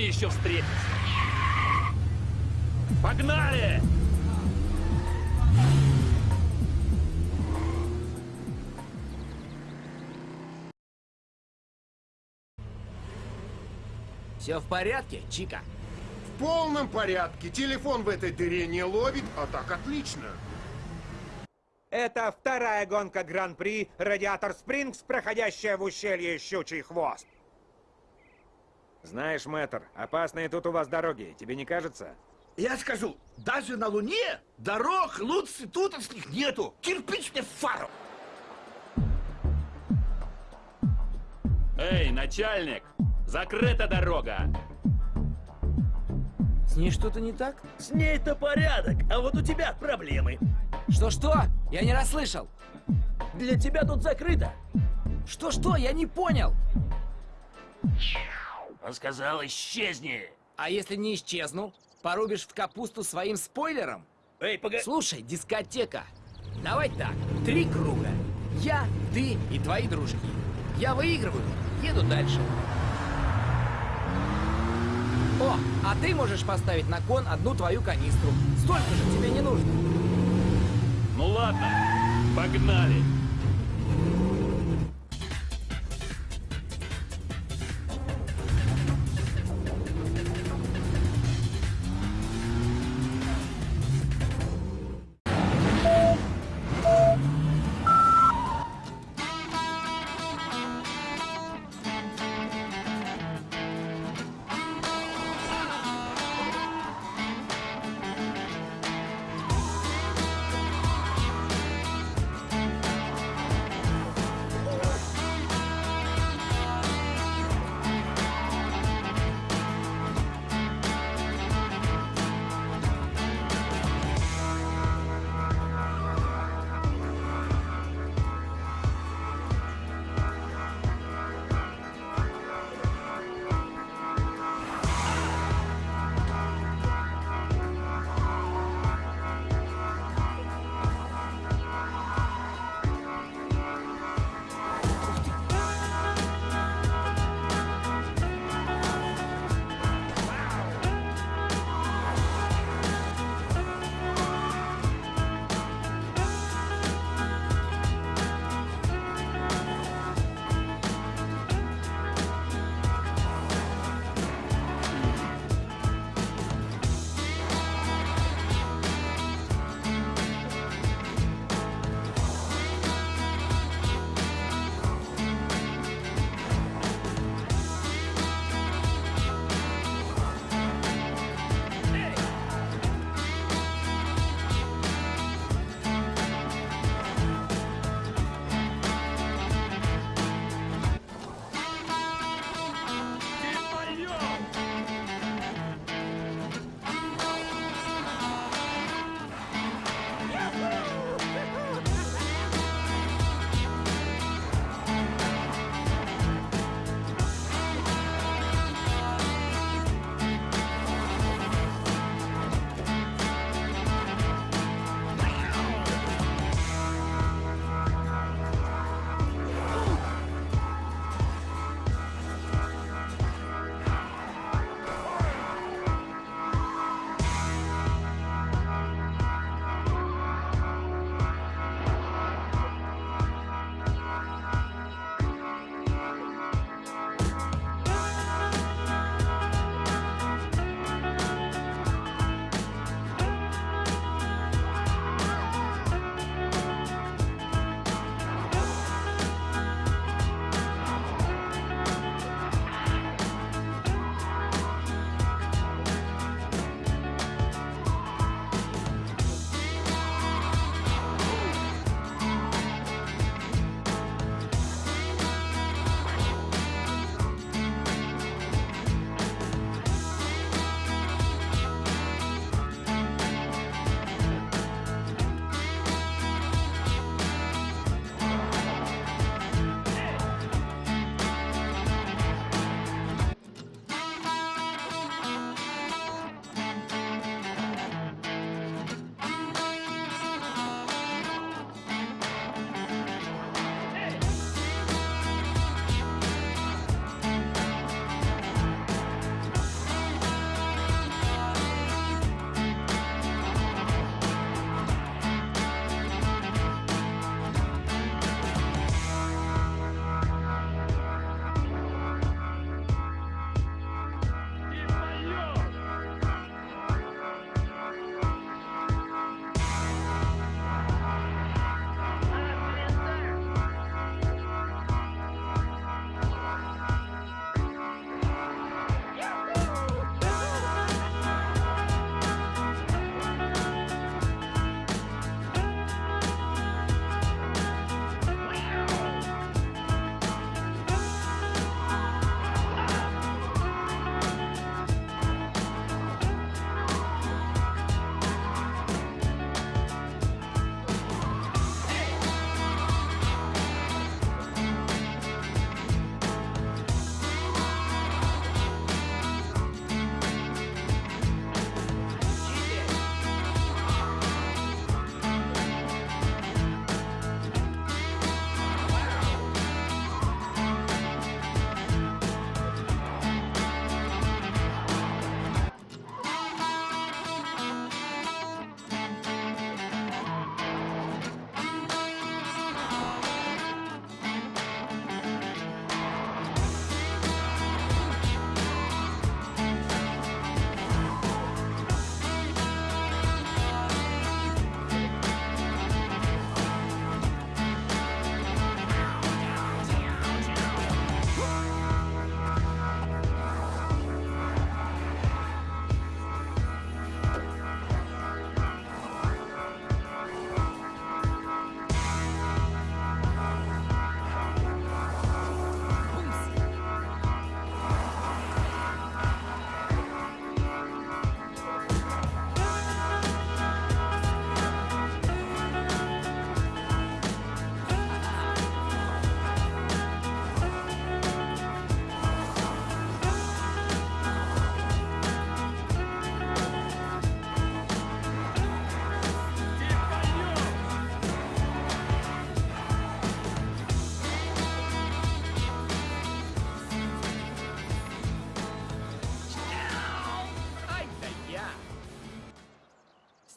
Мы еще встретимся. Погнали! Все в порядке, Чика? В полном порядке. Телефон в этой дыре не ловит, а так отлично. Это вторая гонка Гран-при Радиатор Спрингс, проходящая в ущелье Щучий Хвост. Знаешь, мэтр, опасные тут у вас дороги, тебе не кажется? Я скажу, даже на Луне дорог лучше тутовских нету. Кирпич мне в фару. Эй, начальник! Закрыта дорога! С ней что-то не так? С ней-то порядок, а вот у тебя проблемы. Что-что? Я не расслышал. Для тебя тут закрыто. Что-что? Я не понял. Он сказал, исчезни. А если не исчезну? Порубишь в капусту своим спойлером? Эй, погоди. Слушай, дискотека. Давай так, три круга. Я, ты и твои дружки. Я выигрываю, еду дальше. О, а ты можешь поставить на кон одну твою канистру. Столько же тебе не нужно. Ну ладно, погнали!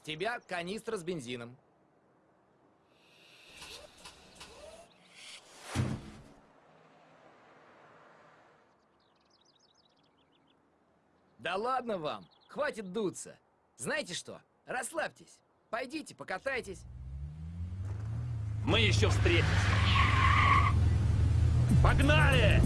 Тебя канистра с бензином. Да ладно вам, хватит дуться. Знаете что, расслабьтесь. Пойдите, покатайтесь. Мы еще встретимся. Погнали!